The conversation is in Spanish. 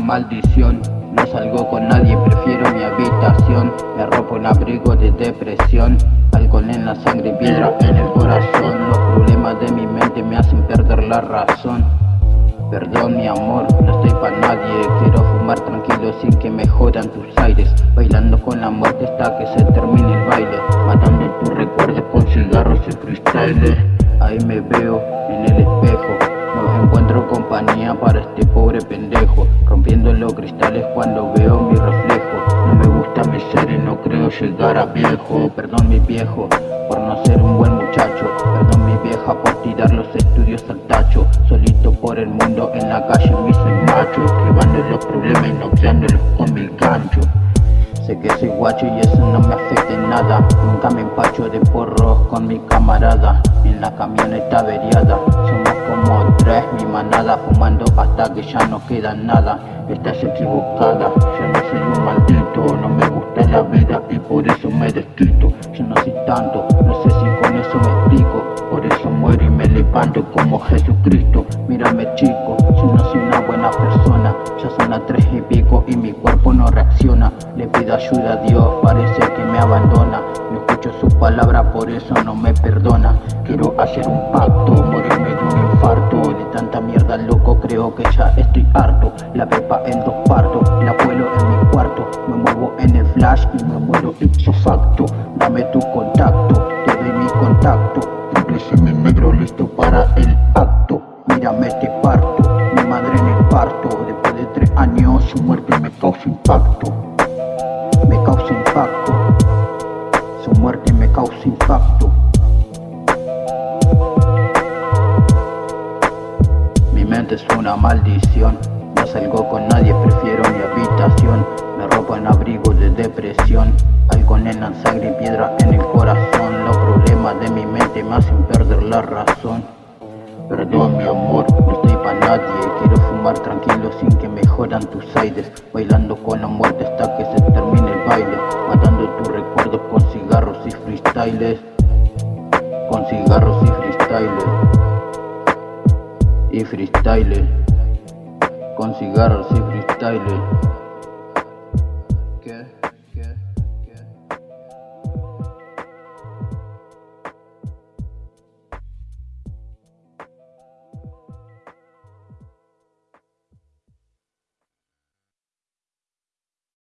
maldición. No salgo con nadie, prefiero mi habitación. Me ropo un abrigo de depresión. Alcohol en la sangre y piedra en el corazón. Los problemas de mi mente me hacen perder la razón. Perdón mi amor, no estoy para nadie. Quiero fumar tranquilo sin que me jodan tus aires. Bailando con la muerte hasta que se termine el baile. Matando tus recuerdos con cigarros y cristales. Ahí me veo en el espejo. No encuentro compañía para este Los cristales cuando veo mi reflejo. No me gusta mi ser y no creo llegar a viejo. Perdón mi viejo por no ser un buen muchacho. Perdón mi vieja por tirar los estudios al tacho. Solito por el mundo en la calle me soy macho. Esquivando los problemas y noqueándolos con mi gancho. Sé que soy guacho y eso no me afecta en nada. Nunca me empacho de porros con mi camarada. En la camioneta averiada. Somos como tres, mi manada Fumando que ya no queda nada. Estás equivocada, yo no soy un maldito No me gusta la vida y por eso me desquito Yo no soy tanto, no sé si con eso me explico. Por eso muero y me levanto como Jesucristo. Mírame chico, yo no soy una buena persona. Ya son las tres y pico y mi cuerpo no reacciona. Le pido ayuda a Dios, parece que me abandona. No escucho su palabra, por eso no me perdona. Quiero hacer un pacto, de tanta mierda loco, creo que ya estoy harto. La pepa en dos partos, la vuelo en mi cuarto. Me muevo en el flash y me muero ipso facto Dame tu contacto, te doy mi contacto. Triple mi negro listo para el acto. Mírame este parto, mi madre en el parto. Después de tres años su muerte me causa impacto Es una maldición. No salgo con nadie, prefiero mi habitación. Me robo en abrigo de depresión. Algo en la sangre y piedra en el corazón. Los problemas de mi mente me hacen perder la razón. Perdón mi amor, no estoy para nadie. Quiero fumar tranquilo sin que me jodan tus aires. Bailando con la muerte hasta que se termine el baile. Matando tus recuerdos con cigarros y freestyles. Con cigarros y freestyles Y freestyles Con cigarros y freestyles